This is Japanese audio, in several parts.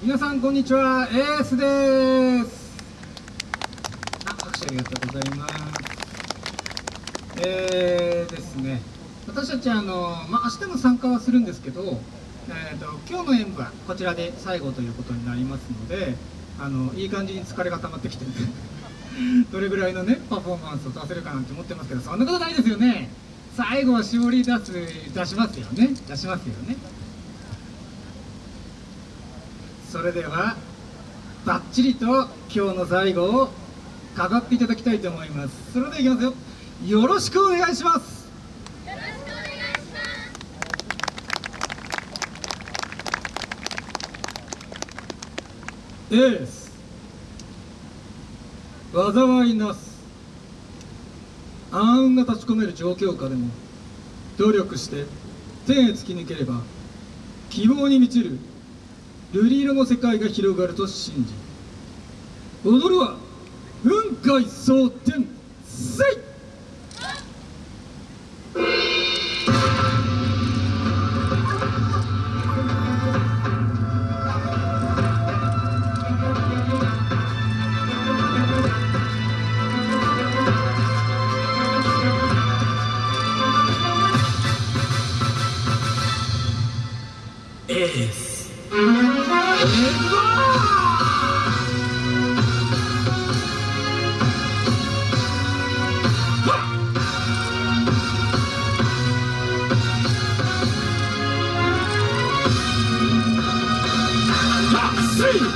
皆さんこんにちは。エースです。あ拍手ありがとうございます。えーですね。私たちあの、まあ、明日も参加はするんですけど、えーと、今日の演舞はこちらで最後ということになりますのであのいい感じに疲れが溜まってきてね どれぐらいのねパフォーマンスを出せるかなんて思ってますけどそんなことないですよね。最後は絞り出す出しますよね。出しますよね。それではバッチリと今日の最後を飾っていただきたいと思います。それではいきますよ。よろしくお願いします。よろしくお願いします。エース。災いなす。暗雲が立ち込める状況下でも努力して天へ突き抜ければ希望に満ちる瑠璃色の世界が広がると信じ踊るは雲海蒼天せい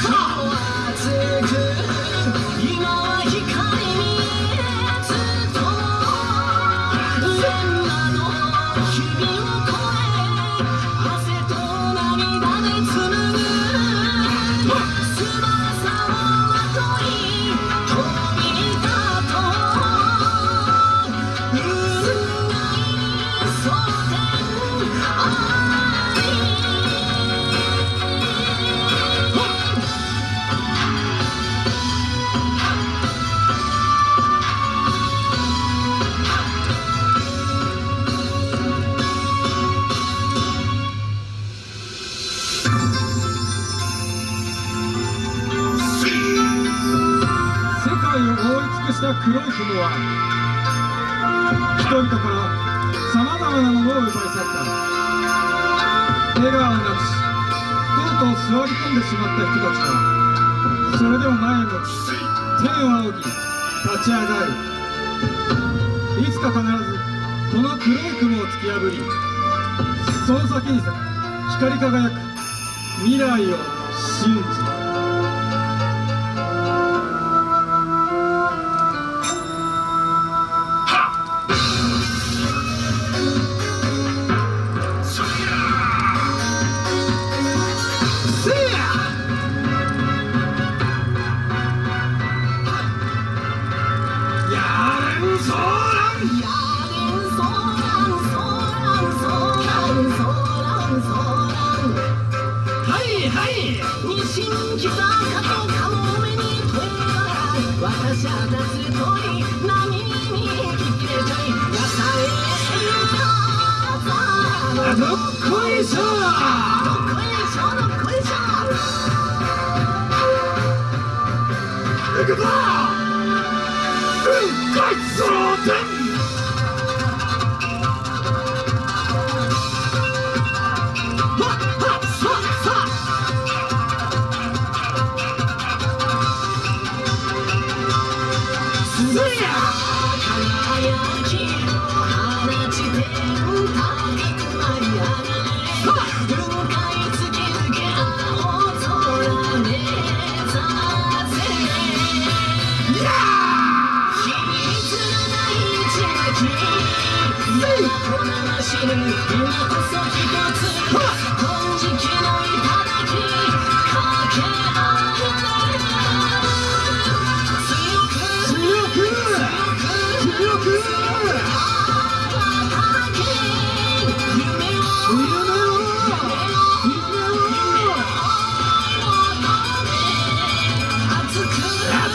Come on. した黒い雲は人々からさまざまなものを奪い去った。笑顔をなくしとうとう座り込んでしまった人たちはそれでも前を向き天を仰ぎ立ち上がる。いつか必ずこの黒い雲を突き破りその先に光り輝く未来を信じ私はたつ通り波に消えちゃい野菜あどっこいしょどっこいしょどっこいしょ行くぞ雲海蒼天死ぬ今こそ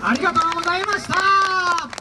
ありがとうございました。